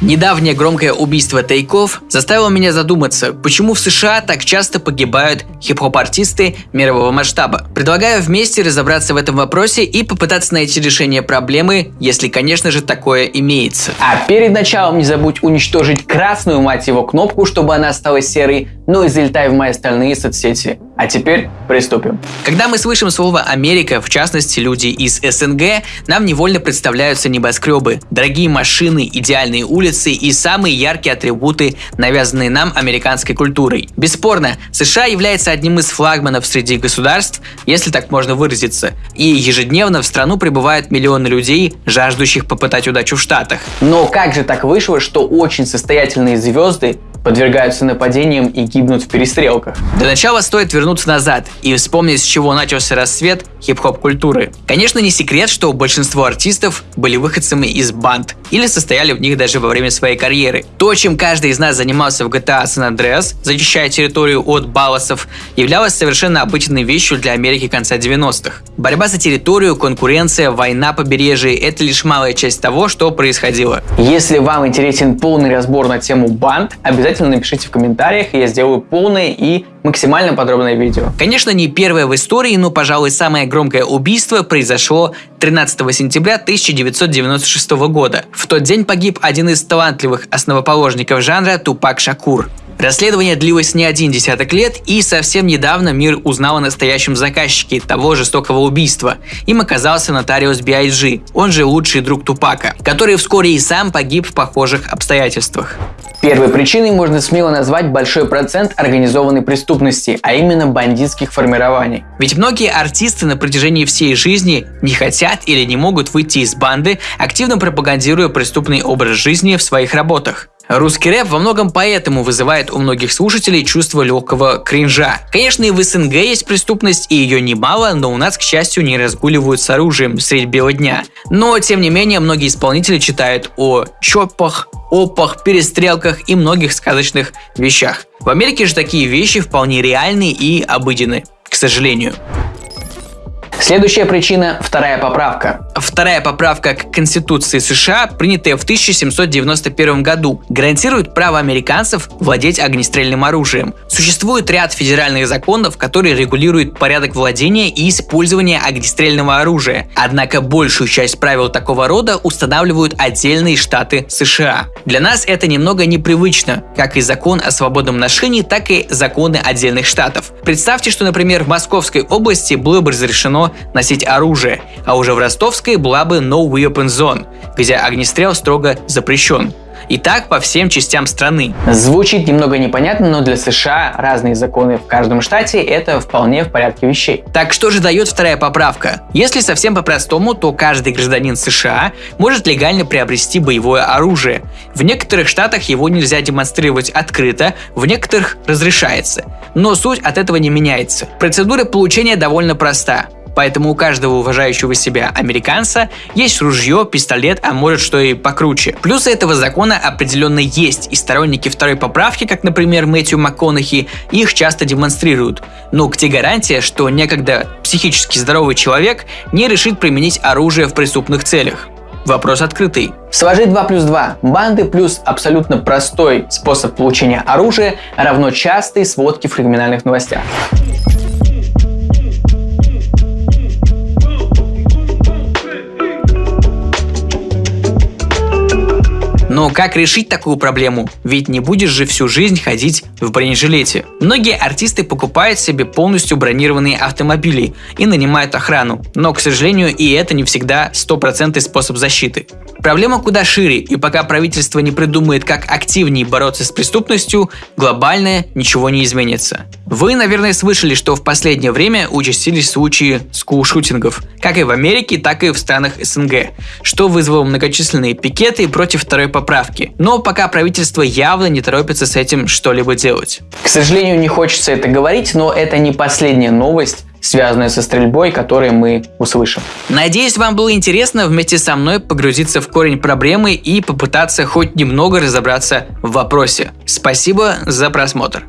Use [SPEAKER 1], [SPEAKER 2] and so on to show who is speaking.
[SPEAKER 1] Недавнее громкое убийство тайков заставило меня задуматься, почему в США так часто погибают хип-хоп-артисты мирового масштаба. Предлагаю вместе разобраться в этом вопросе и попытаться найти решение проблемы, если, конечно же, такое имеется.
[SPEAKER 2] А перед началом не забудь уничтожить красную, мать его, кнопку, чтобы она стала серой, ну и залетай в мои остальные соцсети. А теперь приступим.
[SPEAKER 1] Когда мы слышим слово «Америка», в частности люди из СНГ, нам невольно представляются небоскребы, дорогие машины, идеальные улицы и самые яркие атрибуты, навязанные нам американской культурой. Бесспорно, США является одним из флагманов среди государств, если так можно выразиться, и ежедневно в страну прибывают миллионы людей, жаждущих попытать удачу в Штатах.
[SPEAKER 2] Но как же так вышло, что очень состоятельные звезды подвергаются нападениям и гибнут в перестрелках.
[SPEAKER 1] Для начала стоит вернуться назад и вспомнить, с чего начался рассвет хип-хоп культуры. Конечно, не секрет, что большинство артистов были выходцами из банд или состояли в них даже во время своей карьеры. То, чем каждый из нас занимался в GTA San Andreas, защищая территорию от балласов, являлось совершенно обычной вещью для Америки конца 90-х. Борьба за территорию, конкуренция, война побережья – это лишь малая часть того, что происходило.
[SPEAKER 2] Если вам интересен полный разбор на тему банд, обязательно напишите в комментариях, и я сделаю полное и максимально подробное видео.
[SPEAKER 1] Конечно, не первое в истории, но, пожалуй, самое громкое убийство произошло 13 сентября 1996 года. В тот день погиб один из талантливых основоположников жанра Тупак Шакур. Расследование длилось не один десяток лет, и совсем недавно мир узнал о настоящем заказчике того жестокого убийства. Им оказался нотариус B.I.G., он же лучший друг Тупака, который вскоре и сам погиб в похожих обстоятельствах.
[SPEAKER 2] Первой причиной можно смело назвать большой процент организованной преступности, а именно бандитских формирований.
[SPEAKER 1] Ведь многие артисты на протяжении всей жизни не хотят или не могут выйти из банды, активно пропагандируя преступный образ жизни в своих работах. Русский рэп во многом поэтому вызывает у многих слушателей чувство легкого кринжа. Конечно, и в СНГ есть преступность, и ее немало, но у нас, к счастью, не разгуливают с оружием средь бела дня. Но, тем не менее, многие исполнители читают о чопах, опах, перестрелках и многих сказочных вещах. В Америке же такие вещи вполне реальны и обыденны, к сожалению.
[SPEAKER 2] Следующая причина – вторая поправка.
[SPEAKER 1] Вторая поправка к Конституции США, принятая в 1791 году, гарантирует право американцев владеть огнестрельным оружием. Существует ряд федеральных законов, которые регулируют порядок владения и использования огнестрельного оружия. Однако большую часть правил такого рода устанавливают отдельные штаты США. Для нас это немного непривычно, как и закон о свободном ношении, так и законы отдельных штатов. Представьте, что, например, в Московской области было бы разрешено носить оружие, а уже в Ростовской была бы No Weapon Zone, где огнестрел строго запрещен. И так по всем частям страны.
[SPEAKER 2] Звучит немного непонятно, но для США разные законы в каждом штате это вполне в порядке вещей.
[SPEAKER 1] Так что же дает вторая поправка? Если совсем по-простому, то каждый гражданин США может легально приобрести боевое оружие. В некоторых штатах его нельзя демонстрировать открыто, в некоторых разрешается. Но суть от этого не меняется. Процедура получения довольно проста. Поэтому у каждого уважающего себя американца есть ружье, пистолет, а может что и покруче. Плюсы этого закона определенно есть, и сторонники второй поправки, как, например, Мэтью МакКонахи, их часто демонстрируют. Но где гарантия, что некогда психически здоровый человек не решит применить оружие в преступных целях? Вопрос открытый.
[SPEAKER 2] Сложить 2 плюс 2. Банды плюс абсолютно простой способ получения оружия равно частой сводки в криминальных новостях.
[SPEAKER 1] Но как решить такую проблему? Ведь не будешь же всю жизнь ходить в бронежилете. Многие артисты покупают себе полностью бронированные автомобили и нанимают охрану. Но, к сожалению, и это не всегда стопроцентный способ защиты. Проблема куда шире, и пока правительство не придумает, как активнее бороться с преступностью, глобально ничего не изменится. Вы, наверное, слышали, что в последнее время участились случаи скулшутингов, как и в Америке, так и в странах СНГ, что вызвало многочисленные пикеты против второй поправки. Но пока правительство явно не торопится с этим что-либо делать.
[SPEAKER 2] К сожалению, не хочется это говорить, но это не последняя новость, связанные со стрельбой, которые мы услышим.
[SPEAKER 1] Надеюсь, вам было интересно вместе со мной погрузиться в корень проблемы и попытаться хоть немного разобраться в вопросе. Спасибо за просмотр.